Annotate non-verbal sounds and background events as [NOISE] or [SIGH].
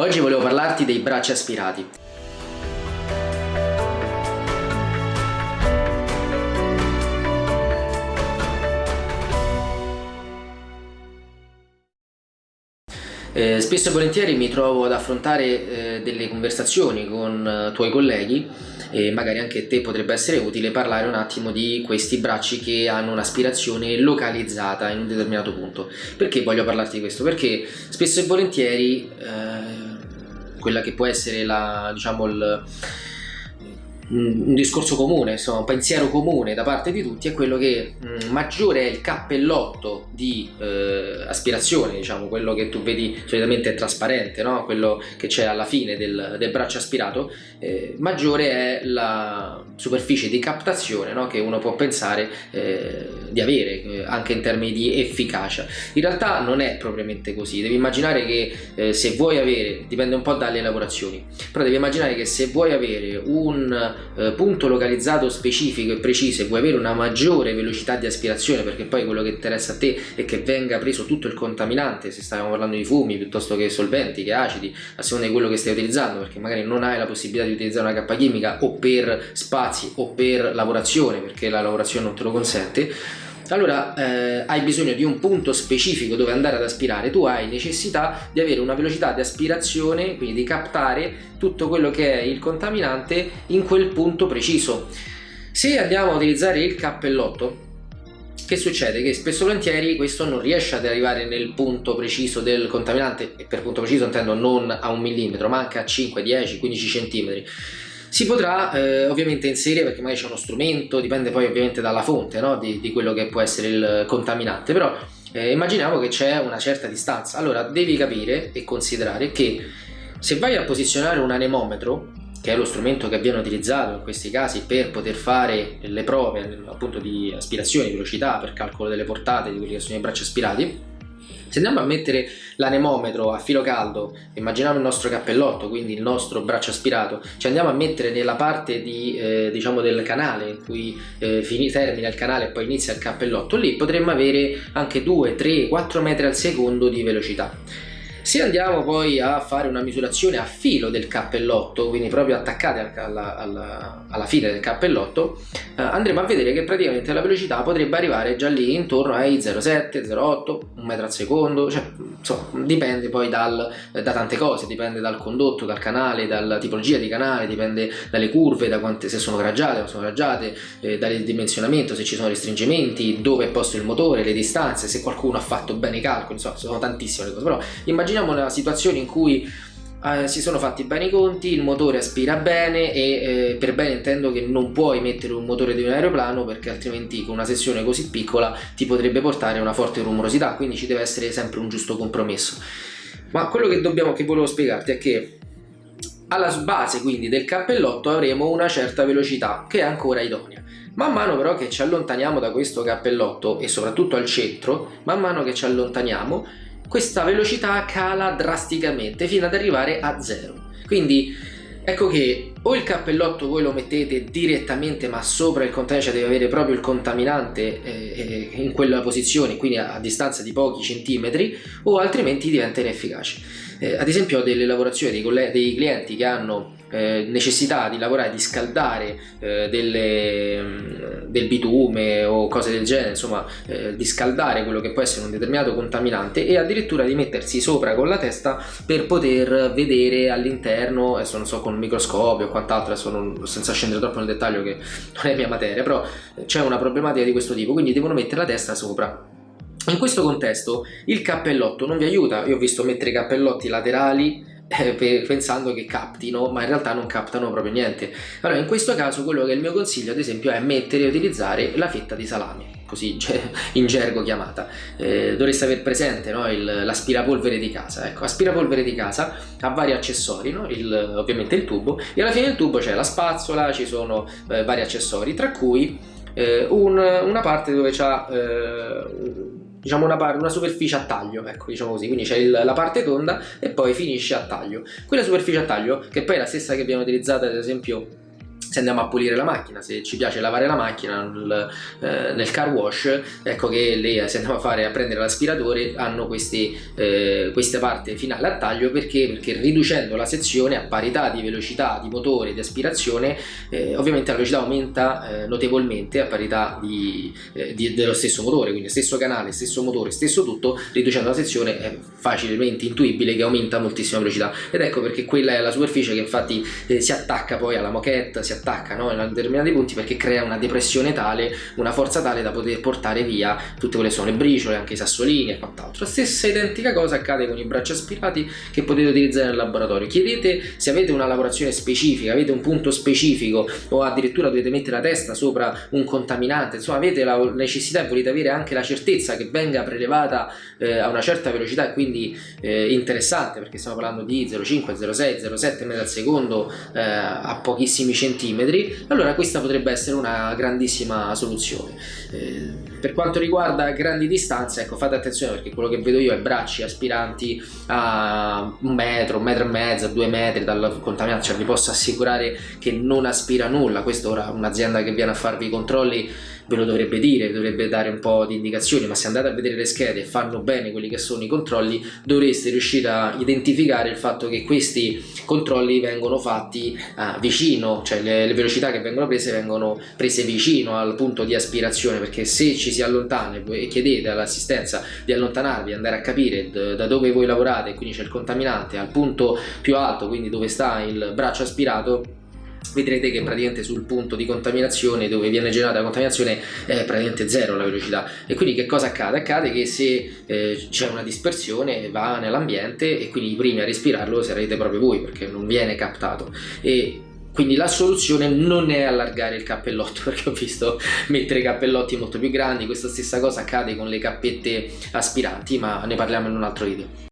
Oggi volevo parlarti dei bracci aspirati. Eh, spesso e volentieri mi trovo ad affrontare eh, delle conversazioni con eh, tuoi colleghi e magari anche te potrebbe essere utile parlare un attimo di questi bracci che hanno un'aspirazione localizzata in un determinato punto. Perché voglio parlarti di questo? Perché spesso e volentieri eh, quella che può essere la, diciamo, il un discorso comune, insomma, un pensiero comune da parte di tutti è quello che mh, mm, maggiore è il cappellotto di eh, aspirazione, diciamo, quello che tu vedi solitamente trasparente, no? quello che c'è alla fine del, del braccio aspirato, eh, maggiore è la superficie di captazione no? che uno può pensare eh, di avere, eh, anche in termini di efficacia. In realtà non è propriamente così, devi immaginare che eh, se vuoi avere, dipende un po' dalle lavorazioni, però devi immaginare che se vuoi avere un eh, punto localizzato specifico e preciso e vuoi avere una maggiore velocità di aspirazione perché poi quello che interessa a te è che venga preso tutto il contaminante se stiamo parlando di fumi piuttosto che solventi, che acidi a seconda di quello che stai utilizzando perché magari non hai la possibilità di utilizzare una cappa chimica o per spazi o per lavorazione perché la lavorazione non te lo consente allora eh, hai bisogno di un punto specifico dove andare ad aspirare, tu hai necessità di avere una velocità di aspirazione, quindi di captare tutto quello che è il contaminante in quel punto preciso. Se andiamo a utilizzare il cappellotto, che succede? Che spesso e volentieri questo non riesce ad arrivare nel punto preciso del contaminante, e per punto preciso intendo non a un millimetro, ma anche a 5, 10, 15 centimetri si potrà eh, ovviamente inserire perché magari c'è uno strumento, dipende poi ovviamente dalla fonte no? di, di, quello che può essere il contaminante, però eh, immaginiamo che c'è una certa distanza, allora devi capire e considerare che se vai a posizionare un anemometro che è lo strumento che viene utilizzato in questi casi per poter fare le prove appunto di aspirazione, di velocità, per calcolo delle portate di quelli che sono i bracci aspirati se andiamo a mettere l'anemometro a filo caldo, immaginiamo il nostro cappellotto, quindi il nostro braccio aspirato, ci andiamo a mettere nella parte di, eh, diciamo del canale in cui eh, termina il canale e poi inizia il cappellotto, lì potremmo avere anche 2, 3, 4 metri al secondo di velocità. Se andiamo poi a fare una misurazione a filo del cappellotto, quindi proprio attaccate alla, alla, alla fine del cappellotto, eh, andremo a vedere che praticamente la velocità potrebbe arrivare già lì intorno ai 0,7, 0,8, 1 metro al secondo, cioè insomma dipende poi dal, da tante cose, dipende dal condotto, dal canale, dalla tipologia di canale, dipende dalle curve, da quante, se sono raggiate, non sono raggiate, eh, dal dimensionamento, se ci sono restringimenti, dove è posto il motore, le distanze, se qualcuno ha fatto bene i calcoli, insomma sono tantissime le cose, però immaginiamo immaginiamo una situazione in cui eh, si sono fatti bene i conti, il motore aspira bene e eh, per bene intendo che non puoi mettere un motore di un aeroplano perché altrimenti con una sessione così piccola ti potrebbe portare a una forte rumorosità, quindi ci deve essere sempre un giusto compromesso. Ma quello che, dobbiamo, che volevo spiegarti è che alla base quindi del cappellotto avremo una certa velocità che è ancora idonea. Man mano però che ci allontaniamo da questo cappellotto e soprattutto al centro, man mano che ci allontaniamo questa velocità cala drasticamente fino ad arrivare a zero. Quindi ecco che o il cappellotto voi lo mettete direttamente ma sopra il container cioè deve avere proprio il contaminante eh, in quella posizione quindi a, a, distanza di pochi centimetri o altrimenti diventa inefficace. Eh, ad esempio ho delle lavorazioni dei, dei clienti che hanno eh, necessità di lavorare, di scaldare eh, delle, mm, del bitume o cose del genere, insomma eh, di scaldare quello che può essere un determinato contaminante e addirittura di mettersi sopra con la testa per poter vedere all'interno, adesso non so con un microscopio quant'altro, adesso non, senza scendere troppo nel dettaglio che non è mia materia, però c'è una problematica di questo tipo, quindi devono mettere la testa sopra. In questo contesto il cappellotto non vi aiuta, io ho visto mettere i cappellotti laterali [LAUGHS] pensando che captino ma in realtà non captano proprio niente allora in questo caso quello che è il mio consiglio ad esempio è mettere e utilizzare la fetta di salame così [LAUGHS] cioè, in gergo chiamata eh, dovreste aver presente no, l'aspirapolvere di casa ecco aspirapolvere di casa ha vari accessori no? il, ovviamente il tubo e alla fine del tubo c'è la spazzola ci sono eh, vari accessori tra cui eh, un, una parte dove c'ha eh, diciamo una, una, superficie a taglio, ecco diciamo così, quindi c'è la parte tonda e poi finisce a taglio. Quella superficie a taglio, che poi è la stessa che abbiamo utilizzato ad esempio se andiamo a pulire la macchina, se ci piace lavare la macchina nel, eh, nel car wash, ecco che lì se andiamo a, fare, a prendere l'aspiratore hanno questi, eh, questa parte finale a taglio. Perché? perché riducendo la sezione a parità di velocità di motore di aspirazione eh, ovviamente la velocità aumenta eh, notevolmente a parità di, eh, di, dello stesso motore, quindi stesso canale, stesso motore, stesso tutto, riducendo la sezione è facilmente intuibile che aumenta moltissima velocità. Ed ecco perché quella è la superficie che infatti eh, si attacca poi alla moquette, si attacca no, in determinati punti perché crea una depressione tale, una forza tale da poter portare via tutte quelle sono le briciole, anche i sassolini e quant'altro. Stessa identica cosa accade con i bracci aspirati che potete utilizzare nel laboratorio. Chiedete se avete una lavorazione specifica, avete un punto specifico o addirittura dovete mettere la testa sopra un contaminante, insomma avete la necessità e volete avere anche la certezza che venga prelevata eh, a una certa velocità e quindi eh, interessante perché stiamo parlando di 0,5, 0,6, 0,7 metri al secondo eh, a pochissimi centimetri, allora questa potrebbe essere una grandissima soluzione. Eh, per quanto riguarda grandi distanze, ecco fate attenzione perché quello che vedo io è bracci aspiranti a un metro, un metro e mezzo, due metri dal contaminante, cioè vi posso assicurare che non aspira nulla, questo ora un'azienda che viene a farvi i controlli ve lo dovrebbe dire, vi dovrebbe dare un po' di indicazioni, ma se andate a vedere le schede e fanno bene quelli che sono i controlli, dovreste riuscire a identificare il fatto che questi controlli vengono fatti uh, vicino, cioè le, le, velocità che vengono prese vengono prese vicino al punto di aspirazione, perché se ci si allontana e chiedete all'assistenza di allontanarvi, andare a capire da dove voi lavorate, quindi c'è il contaminante, al punto più alto, quindi dove sta il braccio aspirato, vedrete che praticamente sul punto di contaminazione dove viene generata la contaminazione è praticamente zero la velocità. E quindi che cosa accade? Accade che se eh, c'è una dispersione va nell'ambiente e quindi i primi a respirarlo sarete proprio voi perché non viene captato. E quindi la soluzione non è allargare il cappellotto [LAUGHS] perché ho visto mettere cappellotti molto più grandi. Questa stessa cosa accade con le cappette aspiranti ma ne parliamo in un altro video